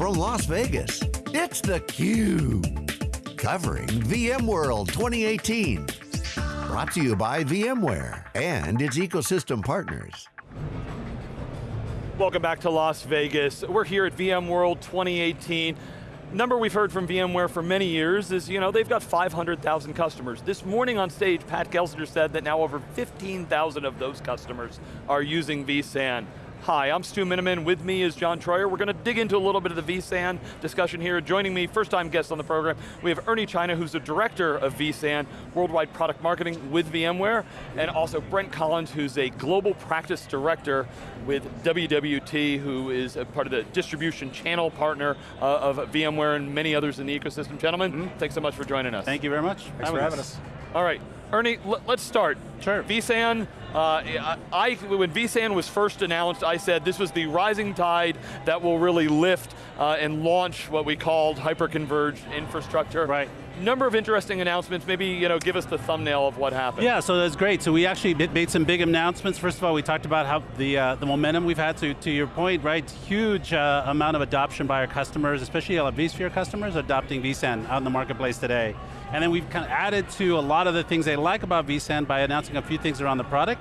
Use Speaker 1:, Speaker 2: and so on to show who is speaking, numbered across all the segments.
Speaker 1: from Las Vegas, it's theCUBE. Covering VMworld 2018. Brought to you by VMware and its ecosystem partners.
Speaker 2: Welcome back to Las Vegas. We're here at VMworld 2018 number we've heard from VMware for many years is, you know, they've got 500,000 customers. This morning on stage, Pat Gelsinger said that now over 15,000 of those customers are using vSAN. Hi, I'm Stu Miniman. With me is John Troyer. We're going to dig into a little bit of the vSAN discussion here. Joining me, first time guest on the program, we have Ernie China, who's the director of vSAN, worldwide product marketing with VMware, and also Brent Collins, who's a global practice director with WWT, who is a part of the distribution channel partner uh, of VMware and many others in the ecosystem. Gentlemen, mm -hmm. thanks so much for joining us.
Speaker 3: Thank you very much.
Speaker 4: Thanks for having us.
Speaker 2: All right, Ernie, let's start.
Speaker 3: Sure.
Speaker 2: vSAN, uh, I, when vSAN was first announced, I said this was the rising tide that will really lift uh, and launch what we called hyper-converged infrastructure.
Speaker 3: Right.
Speaker 2: Number of interesting announcements, maybe you know, give us the thumbnail of what happened.
Speaker 3: Yeah, so that's great. So we actually made some big announcements. First of all, we talked about how the, uh, the momentum we've had, to, to your point, right? Huge uh, amount of adoption by our customers, especially our vSphere customers adopting vSAN out in the marketplace today. And then we've kind of added to a lot of the things they like about vSAN by announcing a few things around the product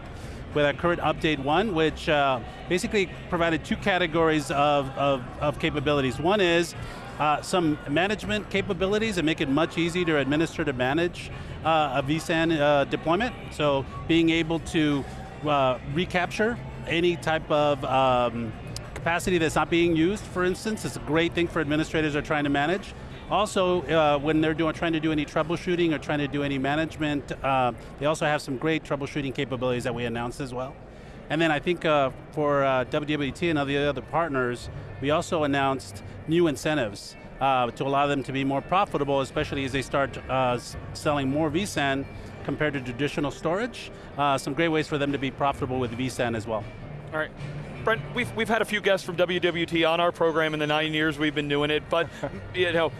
Speaker 3: with our current update one, which uh, basically provided two categories of, of, of capabilities. One is uh, some management capabilities that make it much easier to administer to manage uh, a vSAN uh, deployment. So being able to uh, recapture any type of um, capacity that's not being used, for instance, is a great thing for administrators are trying to manage. Also, uh, when they're doing, trying to do any troubleshooting or trying to do any management, uh, they also have some great troubleshooting capabilities that we announced as well. And then I think uh, for uh, WWT and other other partners, we also announced new incentives uh, to allow them to be more profitable, especially as they start uh, selling more vSAN compared to traditional storage. Some great ways for them to be profitable with vSAN as well.
Speaker 2: All right. Brent, we've, we've had a few guests from WWT on our program in the nine years we've been doing it, but you know,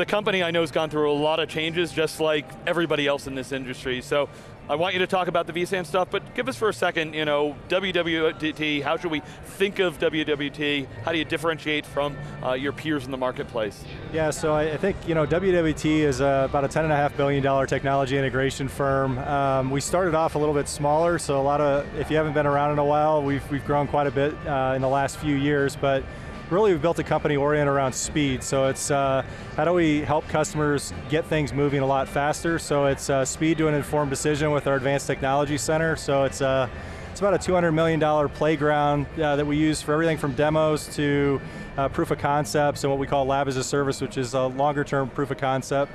Speaker 2: the company I know has gone through a lot of changes just like everybody else in this industry. So I want you to talk about the vSAN stuff, but give us for a second, you know, WWT, how should we think of WWT? How do you differentiate from uh, your peers in the marketplace?
Speaker 4: Yeah, so I, think, you know, WWT is uh, about a $10.5 billion technology integration firm. Um, we started off a little bit smaller, so a lot of, if you haven't been around in a while, we've, we've grown quite a bit uh, in the last few years, but really we've built a company oriented around speed. So it's uh, how do we help customers get things moving a lot faster? So it's uh, speed to an informed decision with our Advanced Technology Center. So it's uh, it's about a $200 million playground uh, that we use for everything from demos to uh, proof of concepts and what we call lab as a service, which is a longer term proof of concept.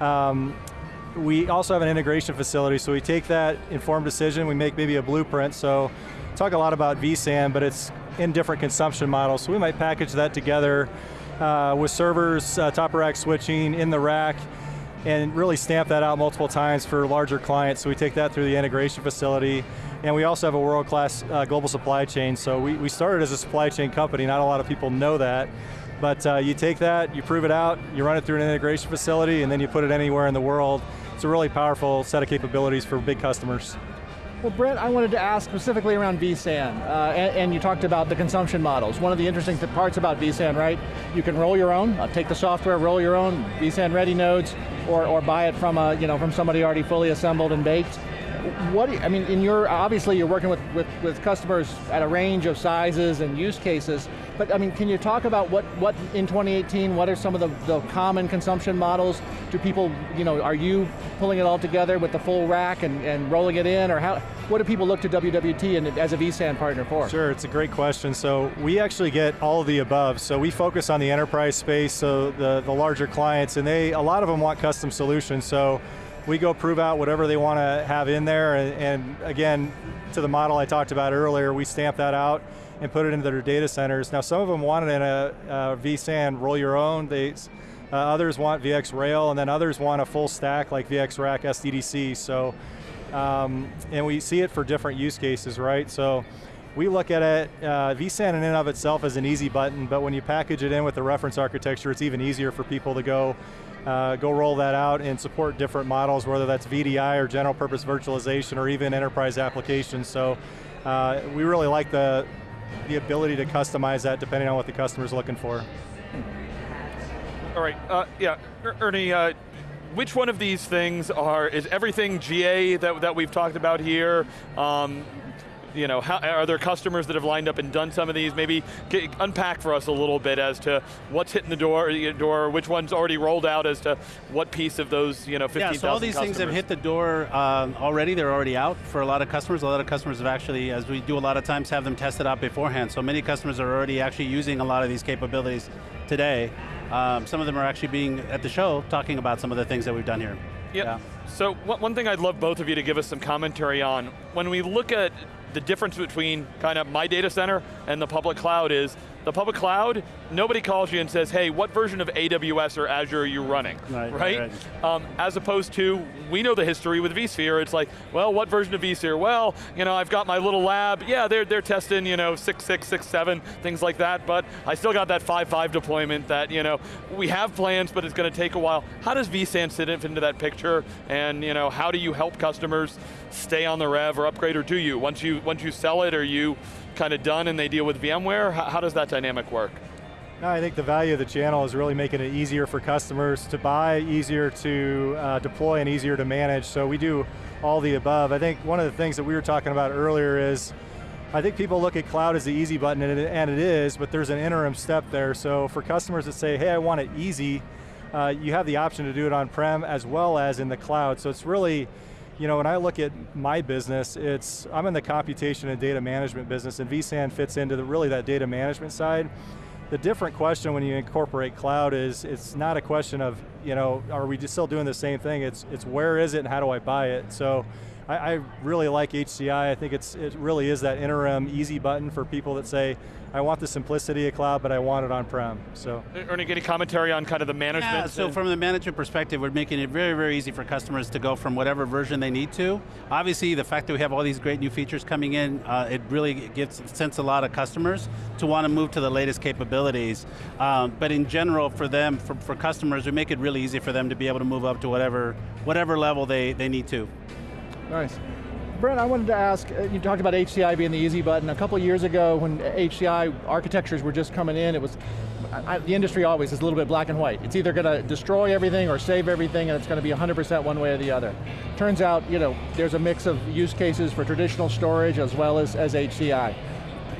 Speaker 4: Um, we also have an integration facility, so we take that informed decision, we make maybe a blueprint, so talk a lot about vSAN, but it's in different consumption models. So we might package that together uh, with servers, uh, top rack switching in the rack, and really stamp that out multiple times for larger clients. So we take that through the integration facility. And we also have a world-class uh, global supply chain. So we, we started as a supply chain company, not a lot of people know that. But uh, you take that, you prove it out, you run it through an integration facility, and then you put it anywhere in the world. It's a really powerful set of capabilities for big customers.
Speaker 5: Well, Brent, I wanted to ask specifically around vSAN, uh, and, and, you talked about the consumption models. One of the interesting parts about vSAN, right? You can roll your own, uh, take the software, roll your own vSAN ready nodes, or, or buy it from a, you know, from somebody already fully assembled and baked. What, you, I mean, in your, obviously you're working with, with, with customers at a range of sizes and use cases, but I mean, can you talk about what, what in 2018, what are some of the, the common consumption models? Do people, you know, are you pulling it all together with the full rack and, and rolling it in, or how, what do people look to WWT and, as a vSAN partner for?
Speaker 4: Sure, it's a great question. So we actually get all of the above. So we focus on the enterprise space, so the, the larger clients, and they, a lot of them want custom solutions. So we go prove out whatever they want to have in there, and, and again, to the model I talked about earlier, we stamp that out, and put it into their data centers. Now some of them want it in a, a vSAN, roll your own. They, uh, others want VxRail, and then others want a full stack like VxRack SDDC. So, um, and we see it for different use cases, right? So we look at it, uh, vSAN in and of itself is an easy button, but when you package it in with the reference architecture, it's even easier for people to go uh, go roll that out and support different models, whether that's VDI or general purpose virtualization or even enterprise applications. So uh, we really like the, the ability to customize that depending on what the customer's looking for.
Speaker 2: All right, uh, yeah, er Ernie, uh, which one of these things are, is everything GA that, that we've talked about here? Um, you know, how, are there customers that have lined up and done some of these? Maybe get, unpack for us a little bit as to what's hitting the door, door, which one's already rolled out as to what piece of those, you know, 15,000
Speaker 3: Yeah, so all these
Speaker 2: customers.
Speaker 3: things have hit the door um, already, they're already out for a lot of customers. A lot of customers have actually, as we do a lot of times, have them tested out beforehand. So many customers are already actually using a lot of these capabilities today. Um, some of them are actually being at the show talking about some of the things that we've done here.
Speaker 2: Yep.
Speaker 3: Yeah.
Speaker 2: So one thing I'd love both of you to give us some commentary on, when we look at the difference between kind of my data center and the public cloud is, the public cloud, nobody calls you and says, hey, what version of AWS or Azure are you running,
Speaker 3: Right,
Speaker 2: right?
Speaker 3: right,
Speaker 2: Um, as opposed to, we know the history with vSphere, it's like, well, what version of vSphere? Well, you know, I've got my little lab, yeah, they're, they're testing, you know, 6.6, 6.7, things like that, but I still got that 5.5 deployment that, you know, we have plans, but it's going to take a while. How does vSAN sit into that picture, and, you know, how do you help customers stay on the rev or upgrade, or do you? Once you, once you sell it, are you kind of done and they deal with VMware? How, how does that dynamic work?
Speaker 4: No, I think the value of the channel is really making it easier for customers to buy, easier to uh, deploy, and easier to manage. So we do all the above. I think one of the things that we were talking about earlier is, I think people look at cloud as the easy button, and it, and it is, but there's an interim step there. So for customers that say, hey, I want it easy, uh, you have the option to do it on-prem as well as in the cloud. So it's really, you know, when I look at my business, it's, I'm in the computation and data management business, and vSAN fits into the, really that data management side. The different question when you incorporate cloud is, it's not a question of, you know, are we just still doing the same thing? It's, it's where is it and how do I buy it? So I, I really like HCI. I think it's, it really is that interim easy button for people that say, I want the simplicity of cloud, but I want it on-prem, so.
Speaker 2: Ernie, any commentary on kind of the management?
Speaker 3: Yeah, so from the management perspective, we're making it very, very easy for customers to go from whatever version they need to. Obviously, the fact that we have all these great new features coming in, uh, it really gets sends a lot of customers to want to move to the latest capabilities. Um, but in general, for them, for, for customers, we make it really easy for them to be able to move up to whatever, whatever level they, they need to.
Speaker 5: Nice. Brent, I wanted to ask, uh, you talked about HCI being the easy button. A couple years ago when HCI architectures were just coming in, it was, I, the industry always is a little bit black and white. It's either going to destroy everything or save everything and it's going to be 100% one way or the other. Turns out, you know, there's a mix of use cases for traditional storage as well as, as HCI.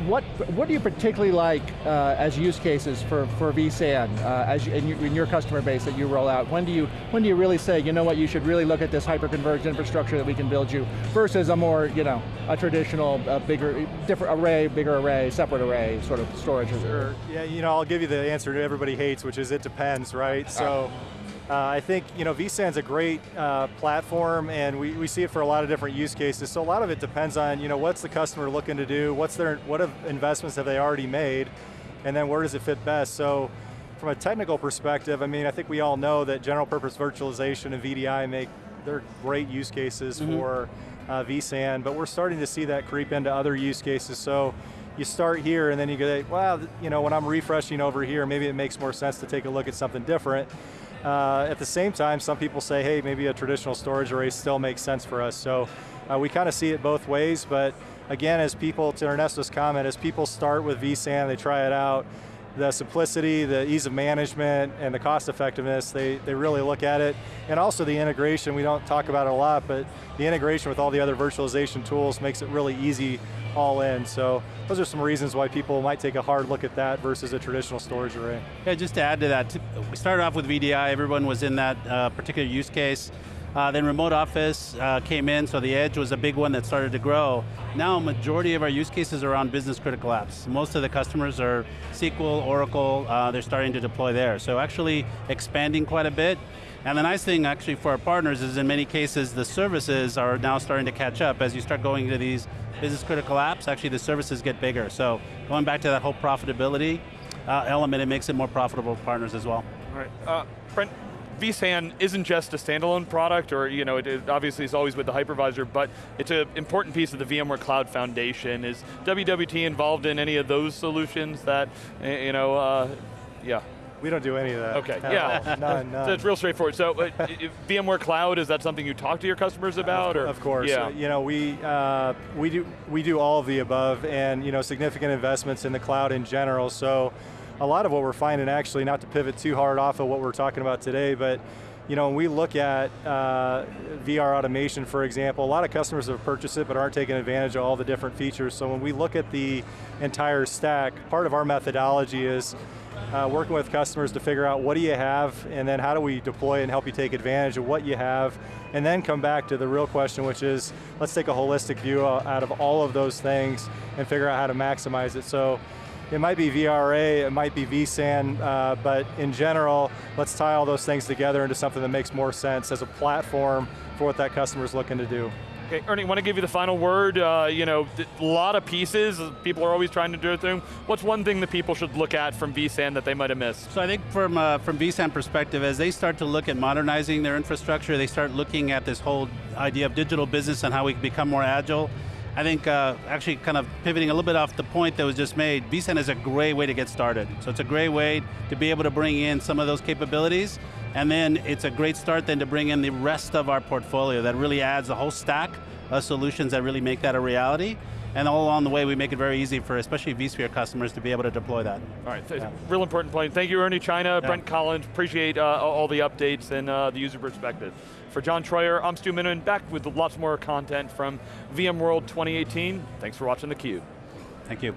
Speaker 5: What, what do you particularly like uh, as use cases for, for vSAN uh, as you, in, your, in your customer base that you roll out? When do you, when do you really say, you know what, you should really look at this hyper-converged infrastructure that we can build you versus a more, you know, a traditional, uh, bigger, different array, bigger array, separate array sort of storage?
Speaker 4: Sure, yeah, you know, I'll give you the answer that everybody hates, which is it depends, right? So. Uh, I think you know vSAN's a great uh, platform, and we, we see it for a lot of different use cases. So a lot of it depends on you know what's the customer looking to do, what's their what investments have they already made, and then where does it fit best. So from a technical perspective, I mean, I think we all know that general purpose virtualization and VDI make they're great use cases mm -hmm. for uh, vSAN, but we're starting to see that creep into other use cases. So you start here and then you go, well, you know, when I'm refreshing over here, maybe it makes more sense to take a look at something different. Uh, at the same time, some people say, hey, maybe a traditional storage array still makes sense for us. So uh, we kind of see it both ways, but again, as people, to Ernesto's comment, as people start with vSAN, they try it out, the simplicity, the ease of management, and the cost effectiveness, they, they really look at it. And also the integration, we don't talk about it a lot, but the integration with all the other virtualization tools makes it really easy all in. So those are some reasons why people might take a hard look at that versus a traditional storage array.
Speaker 3: Yeah, just to add to that, we started off with VDI, everyone was in that uh, particular use case. Uh, then remote office uh, came in, so the edge was a big one that started to grow. Now, a majority of our use cases are around business critical apps. Most of the customers are SQL, Oracle, uh, they're starting to deploy there. So actually expanding quite a bit. And the nice thing actually for our partners is in many cases the services are now starting to catch up as you start going into these business critical apps, actually the services get bigger. So going back to that whole profitability uh, element, it makes it more profitable for partners as well.
Speaker 2: All right, uh, vSAN isn't just a standalone product, or you know, it, it obviously is always with the hypervisor, but it's an important piece of the VMware Cloud Foundation. Is WWT involved in any of those solutions that, you know, uh, yeah?
Speaker 4: We don't do any of that.
Speaker 2: Okay, yeah.
Speaker 4: None, none.
Speaker 2: So it's real straightforward. So uh, VMware Cloud, is that something you talk to your customers about? or?
Speaker 4: Of course,
Speaker 2: Yeah.
Speaker 4: Uh, you know we uh, we do we do all of the above, and you know significant investments in the cloud in general. So, a lot of what we're finding, actually, not to pivot too hard off of what we're talking about today, but you know when we look at uh, VR automation, for example, a lot of customers have purchased it but aren't taking advantage of all the different features. So when we look at the entire stack, part of our methodology is uh, working with customers to figure out what do you have, and then how do we deploy and help you take advantage of what you have, and then come back to the real question, which is, let's take a holistic view uh, out of all of those things and figure out how to maximize it. So, it might be VRA, it might be vSAN, uh, but in general, let's tie all those things together into something that makes more sense as a platform for what that customer's looking to do.
Speaker 2: Okay, Ernie, want to give you the final word. Uh, you know, a lot of pieces. People are always trying to do it through. What's one thing that people should look at from vSAN that they might have missed?
Speaker 3: So I think from uh, from vSAN perspective, as they start to look at modernizing their infrastructure, they start looking at this whole idea of digital business and how we can become more agile. I think uh, actually kind of pivoting a little bit off the point that was just made, vSAN is a great way to get started. So it's a great way to be able to bring in some of those capabilities, and then it's a great start then to bring in the rest of our portfolio that really adds a whole stack of solutions that really make that a reality. And all along the way, we make it very easy for especially vSphere customers to be able to deploy that.
Speaker 2: All right, th- real important point. Thank you, Ernie China, Brent Collins. Appreciate uh, all the updates and uh, the user perspective. For John Troyer, I'm Stu Miniman, back with lots more content from VMworld 2018. Thanks for watching theCUBE.
Speaker 3: Thank you.